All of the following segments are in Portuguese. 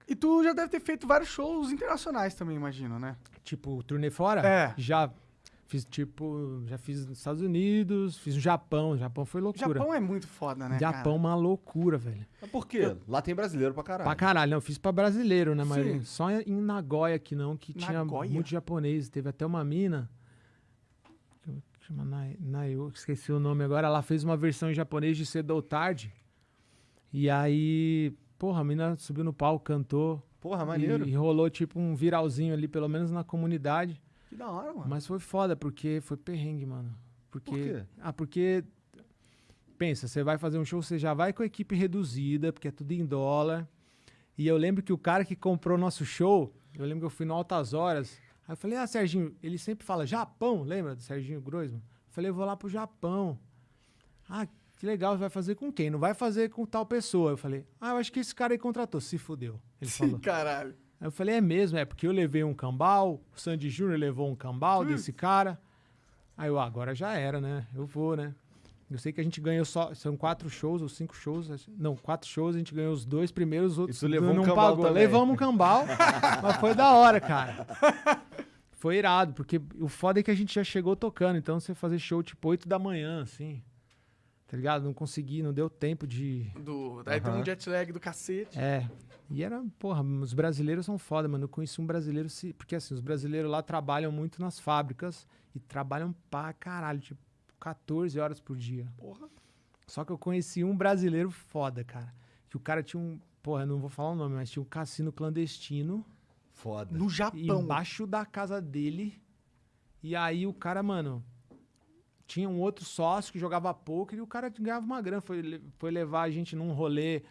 caraca. E tu já deve ter feito vários shows internacionais também, imagino, né? Tipo, turnê fora? É. Já fiz, tipo, já fiz nos Estados Unidos, fiz no Japão. O Japão foi loucura. Japão é muito foda, né? Japão, uma loucura, velho. Mas por quê? Lá tem brasileiro pra caralho. Pra caralho, não, eu fiz pra brasileiro, né? Sim. Mas só em Nagoya que não, que tinha Nagoya? muito japonês. Teve até uma mina. que Chama Nayo, esqueci o nome agora. Ela fez uma versão em japonês de Cedo ou Tarde. E aí, porra, a mina subiu no palco, cantou. Porra, maneiro. E, e rolou tipo um viralzinho ali, pelo menos na comunidade. Que da hora, mano. Mas foi foda, porque foi perrengue, mano. Porque, Por quê? Ah, porque. Pensa, você vai fazer um show, você já vai com a equipe reduzida, porque é tudo em dólar. E eu lembro que o cara que comprou nosso show, eu lembro que eu fui no Altas Horas. Aí eu falei, ah, Serginho, ele sempre fala Japão, lembra do Serginho Groisman? Eu falei, eu vou lá pro Japão. Ah, que legal, vai fazer com quem? Não vai fazer com tal pessoa. Eu falei, ah, eu acho que esse cara aí contratou. Se fudeu. Ele falou. Caralho. Aí eu falei, é mesmo, é porque eu levei um cambal, o Sandy Júnior levou um cambal desse cara. Aí eu, ah, agora já era, né? Eu vou, né? Eu sei que a gente ganhou só, são quatro shows ou cinco shows, não, quatro shows, a gente ganhou os dois primeiros, os outros tu levou um não cambal pagou. também. Levamos um cambal, mas foi da hora, cara. Foi irado, porque o foda é que a gente já chegou tocando, então você fazer show tipo 8 da manhã, assim, tá ligado? Não consegui, não deu tempo de, Do, daí tem um jet lag do cacete. é. E era, porra, os brasileiros são foda, mano. Eu conheci um brasileiro, se- porque assim, os brasileiros lá trabalham muito nas fábricas e trabalham pra caralho, tipo, 14 horas por dia. Porra. Só que eu conheci um brasileiro foda, cara. Que o cara tinha um, porra, eu não vou falar o nome, mas tinha um cassino clandestino Foda. No Japão. embaixo da casa dele. E aí o cara, mano, tinha um outro sócio que jogava poker e o cara ganhava uma grana. Foi, foi levar a gente num rolê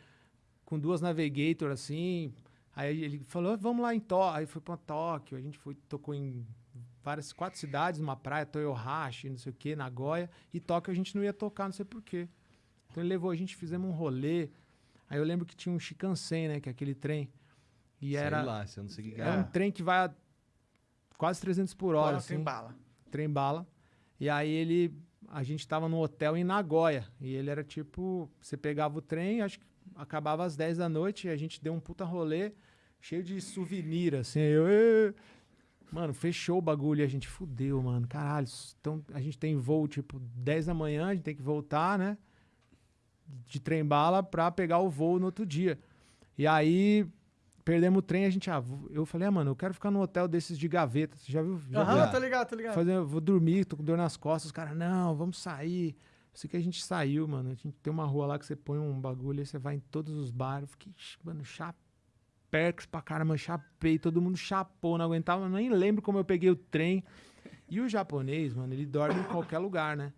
com duas Navigator, assim. Aí ele falou, vamos lá em Tóquio. Aí foi pra Tóquio, a gente foi, tocou em várias, quatro cidades, numa praia, Toyohashi, não sei o que, Nagoya. E Tóquio a gente não ia tocar, não sei porquê. Então ele levou a gente, fizemos um rolê. Aí eu lembro que tinha um Shinkansen, né, que é aquele trem. E Sei era, lá, você não sei o que é um trem que vai a quase 300 por hora, Bora, assim, tem bala. trem bala. E aí ele, a gente tava no hotel em Nagoya. E ele era tipo, você pegava o trem, acho que acabava às 10 da noite, e a gente deu um puta rolê, cheio de souvenir, assim. Eu, "Ê". mano, fechou o bagulho e a gente fudeu, mano. Caralho, então a gente tem voo tipo 10 da manhã, a gente tem que voltar, né? De trem bala pra pegar o voo no outro dia. E aí perdemos o trem, a gente, ah, eu falei, ah, mano, eu quero ficar num hotel desses de gaveta. Você já viu? Já? Aham, tá ligado, tá ligado. Fazer, vou dormir, tô com dor nas costas. Os caras, não, vamos sair. Sei que a gente saiu, mano. A gente tem uma rua lá que você põe um bagulho e você vai em todos os bares. Eu fiquei, mano, chapex pra caramba, chapei. Todo mundo chapou, não aguentava. Nem lembro como eu peguei o trem. E o japonês, mano, ele dorme em qualquer lugar, né?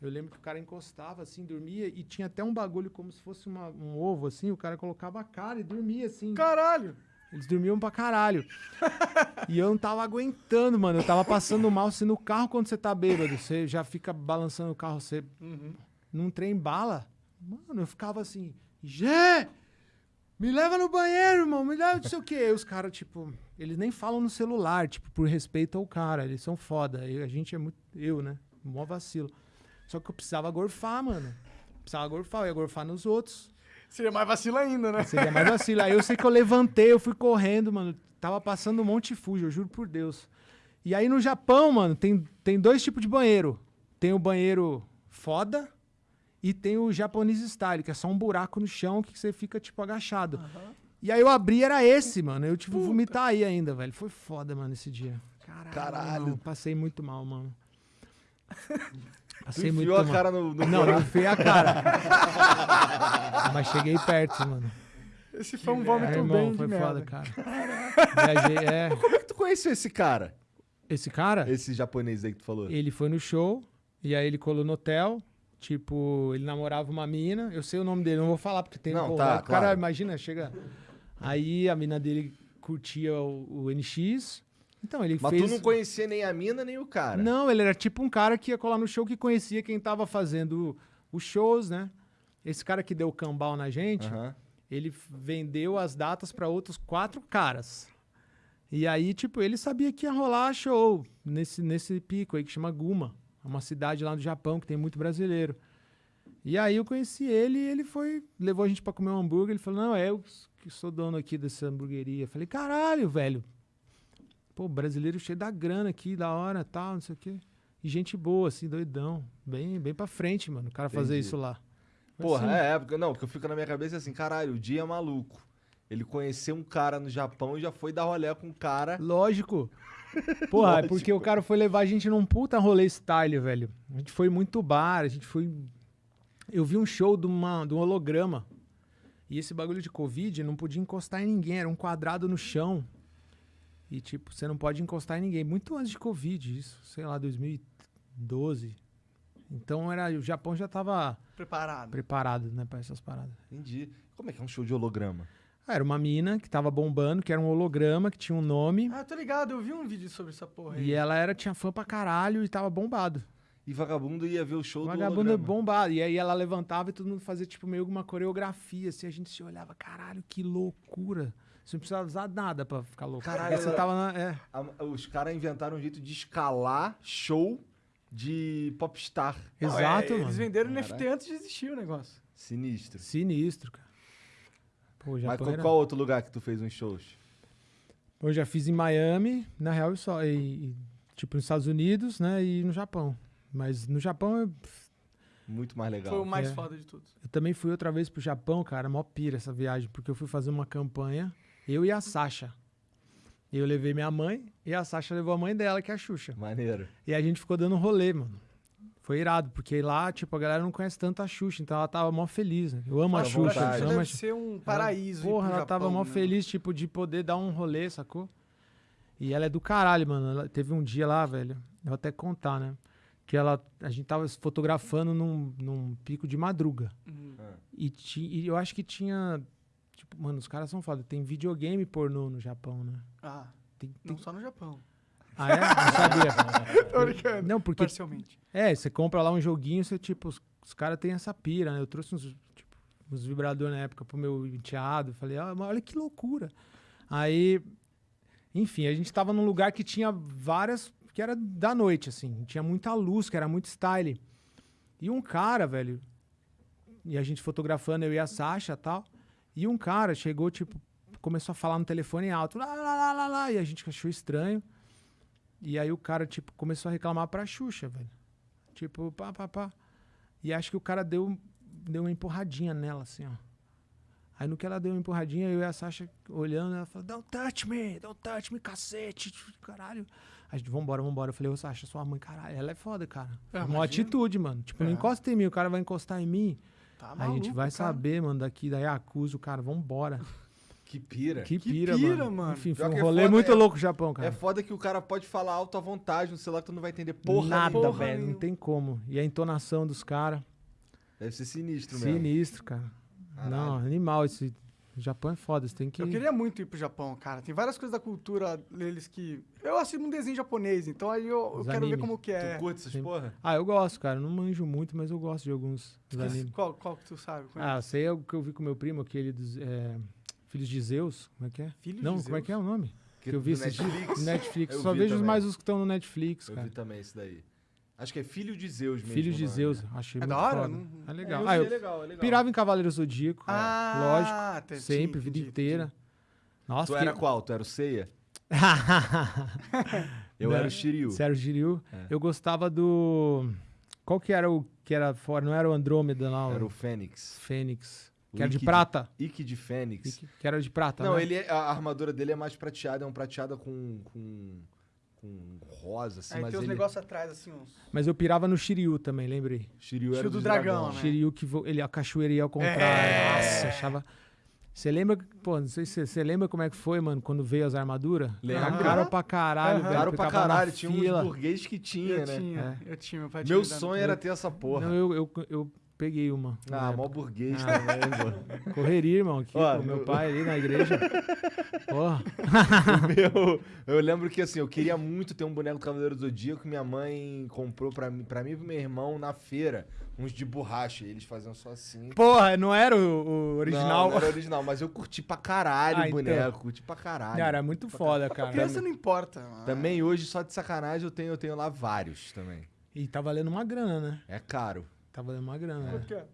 Eu lembro que o cara encostava assim, dormia e tinha até um bagulho como se fosse uma- um ovo assim. O cara colocava a cara e dormia assim. Caralho. Eles dormiam pra caralho. e eu não tava aguentando, mano. Eu tava passando mal. Se no carro, quando você tá bêbado, você já fica balançando o carro, você num trem bala. Mano, eu ficava assim, Gê! Me leva no banheiro, irmão, me leva não sei o quê. Aí os caras, tipo, eles nem falam no celular, tipo, por respeito ao cara. Eles são foda. E a gente é muito. Eu, né? Mó vacilo. Só que eu precisava gorfar, mano. Precisava gorfar, eu ia gorfar nos outros. Seria mais vacilo ainda, né? Seria mais vacilo. Aí eu sei que eu levantei, eu fui correndo, mano. Tava passando um monte de fujo, eu juro por Deus. E aí no Japão, mano, tem, tem dois tipos de banheiro. Tem o banheiro foda e tem o japonês style, que é só um buraco no chão que você fica, tipo, agachado. E aí eu abri, era esse, mano. Eu tive que vomitar aí ainda, velho. Foi foda, mano, esse dia. Caralho. Caralho. passei muito mal, mano. Tu Passei muito enfiou a mal. cara no, no Não, eu enfiei a cara. Mas cheguei perto, mano. Esse foi um É, vômito irmão, bem de foi merda. foda, cara. Viajei, é. Como é que tu conheceu esse cara? Esse cara, Esse japonês aí que tu falou? ele foi no show, e aí ele colou no hotel. Tipo, ele namorava uma mina. Eu sei o nome dele, não vou falar porque tem. Não, pô, tá, o cara, claro. imagina, chega. Aí a mina dele curtia o, o NX. Então ele Mas fez. tu não conhecia nem a mina, nem o cara. Não, ele era tipo um cara que ia colar no show que conhecia quem tava fazendo os shows, né? Esse cara que deu o cambal na gente, Aham. ele vendeu as datas para outros quatro caras. E aí, tipo, ele sabia que ia rolar show nesse, nesse pico aí que chama Guma. É uma cidade lá no Japão que tem muito brasileiro. E aí eu conheci ele e ele foi, levou a gente pra comer um hambúrguer. Ele falou: Não, é eu que sou dono aqui dessa hamburgueria. Eu falei: Caralho, velho. Pô, brasileiro cheio da grana aqui, da hora, tal, não sei o quê. E gente boa, assim, doidão. Bem, bem pra frente, mano, o cara fazer Entendi. isso lá. Porra, assim. é, porque, não, porque eu fico na minha cabeça assim, caralho, o dia é maluco. Ele conheceu um cara no Japão e já foi dar rolé com um cara. Lógico. Porra, é Lógico. porque o cara foi levar a gente num puta rolê style, velho. A gente foi muito bar, a gente foi. Eu vi um show de, uma, de um holograma. E esse bagulho de Covid não podia encostar em ninguém, era um quadrado no chão. E, tipo, você não pode encostar em ninguém. Muito antes de Covid, isso, sei lá, 2012. Então era, o Japão já tava Preparado. preparado, né, pra essas paradas. Entendi. Como é que é um show de holograma? Ah, era uma mina que tava bombando, que era um holograma, que tinha um nome. Ah, tô ligado, eu vi um vídeo sobre essa porra aí. E ela era, tinha fã pra caralho e tava bombado. E vagabundo ia ver o show O do vagabundo bombado. E aí ela levantava e todo mundo fazia, tipo, meio uma coreografia, assim. A gente se olhava, caralho, que loucura. Você não precisava usar nada pra ficar louco. Caralho, você tava na... É. A- os caras inventaram um jeito de escalar show de popstar. Exato, é, mano. Eles venderam. NFT antes de existir o negócio. Sinistro. Sinistro, cara. Pô, Mas Japão qual, outro lugar que tu fez uns shows? Eu já fiz em Miami, na real, só. E, e, tipo, nos Estados Unidos, né? E no Japão. Mas no Japão, eu, Muito mais legal. Foi o mais É. foda de todos. eu também fui outra vez pro Japão, cara. Mó pira essa viagem, porque eu fui fazer uma campanha, eu e a Sasha. Eu levei minha mãe e a Sasha levou a mãe dela, que é a Xuxa. Maneiro. E a gente ficou dando rolê, mano. Foi irado, porque lá, tipo, a galera não conhece tanto a Xuxa, então ela tava mó feliz, né? Eu amo a Fica à Xuxa, amo a deve ser um paraíso. ir Porra, ela tava Japão, mó né? feliz, tipo, de poder dar um rolê, sacou? E ela é do caralho, mano. Ela teve um dia lá, velho. Eu vou até contar, né? Que ela, a gente tava se fotografando num, num pico de madruga. Uhum. E, ti- e eu acho que tinha. Mano, os caras são foda. Tem videogame pornô no Japão, né? Ah, Tem, tem- não só no Japão. Ah, é? Não sabia. Tô brincando. Não, porque Parcialmente. É, você compra lá um joguinho, você, tipo, os, os caras têm essa pira, né? Eu trouxe uns, tipo, uns vibradores na época pro meu enteado. Falei, ah, olha que loucura. Aí, enfim, a gente tava num lugar que tinha várias. que era da noite, assim. Tinha muita luz, que era muito style. E um cara, velho. E a gente fotografando, eu e a Sasha e tal. E um cara chegou, tipo, começou a falar no telefone alto. Lá, lá, lá, lá, lá, e a gente achou estranho. E aí o cara, tipo, começou a reclamar pra Xuxa, velho. Tipo, pá, pá, pá. E acho que o cara deu, deu uma empurradinha nela, assim, ó. Aí no que ela deu uma empurradinha, eu e a Sasha olhando, ela falou, don't touch me, don't touch me, cacete, caralho. A gente, vambora, vambora. Eu falei, ô Sasha, sua mãe, caralho, ela é foda, cara. É, uma atitude, mano. Tipo, não É. encosta em mim, o cara vai encostar em mim. Tá Aí a gente maluco, vai cara. saber, mano, daqui, daí acusa o cara, vambora. Que pira. Que Que pira, pira, mano. mano. Enfim, foi um é rolê foda, muito é- louco o Japão, cara. É foda que o cara pode falar alto à vontade no celular que tu não vai entender porra Nada, velho, não tem como. E a entonação dos caras, Deve ser sinistro mesmo. sinistro, cara. Caralho. Não, animal esse... O Japão é foda, você tem que... Eu queria muito ir pro Japão, cara. Tem várias coisas da cultura deles que. Eu assisto um desenho japonês, então aí eu, eu quero ver anime. como que é. Tu curte essas porra? Ah, eu gosto, cara. Eu não manjo muito, mas eu gosto de alguns dos animes. Qual, qual que tu sabe? Qual é? Ah, sei é o que eu vi com meu primo, aquele dos é, Filhos de Zeus. Como é que é? Filhos não, de como é que é o nome? Que eu vi esses Netflix. Netflix. Eu Só vi vejo também. mais os que estão no Netflix, Eu cara. vi também esse daí. Acho que é Filho de Zeus mesmo. Filhos de o nome. Zeus. Achei É muito da hora? Não- É É, legal. ah, eu é legal, é legal. pirava em Cavaleiro Zodíaco. Ah, lógico. te- Sempre, sim, vida entendi, inteira. Nossa, Tu era qual? Tu era o Seiya? Eu Não, era o Shiryu. Sério, Jiryu. É. Eu gostava do. Qual que era o que era fora? Não era o Andrômeda, não. Era o Fênix. Fênix. O Que era de Ikki prata. Ike de Fênix. Que, que era de prata. Não, né? ele é- a armadura dele é mais prateada, é um prateada com, com, com rosa, assim, Aí mas tem uns ele... negócios atrás, assim, uns. Mas eu pirava no Shiryu também, lembrei. Shiryu era Shiryu do dos dragão, dragão, né? Shiryu que vo- ele a cachoeira ia ao contrário. É. Nossa, achava. Você lembra, pô, não sei se você- lembra como é que foi, mano, quando veio as armaduras? Lembro. Era caro pra caralho, velho. Caro pra caralho, tinha fila. uns burguês que tinha, eu né? tinha, eu tinha. Meu, pai tinha Meu sonho era ter essa porra. Não, eu, eu, eu peguei uma. Ah, mó burguês Ah. também, pô. Correria, irmão, aqui Ó, com meu eu- pai ali na igreja. Porra. Meu, eu lembro que assim, eu queria muito ter um boneco do Cavaleiro do Zodíaco que minha mãe comprou pra mim, pra mim e pro meu irmão na feira, uns de borracha. E eles faziam só assim. Porra, não era o, o original? Não, não era original, mas eu curti pra caralho Ah, o então. boneco, curti pra caralho. Cara, era muito foda, cara. Criança não importa. mano. Também hoje, só de sacanagem, eu tenho, eu tenho lá vários também. E tá valendo uma grana, né? É caro. Tá valendo uma grana, Quanto né? que é?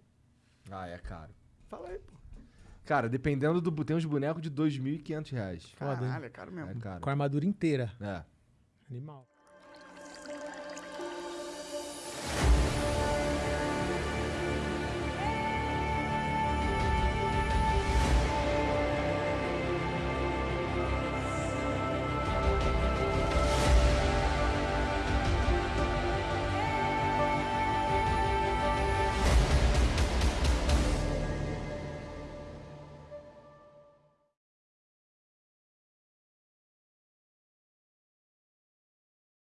Ah, é caro. Fala aí, pô. Cara, dependendo do. Tem uns bonecos de 2.500 reais. Foda, hein? Caralho, é caro É mesmo. caro. Com a armadura inteira. É. Animal.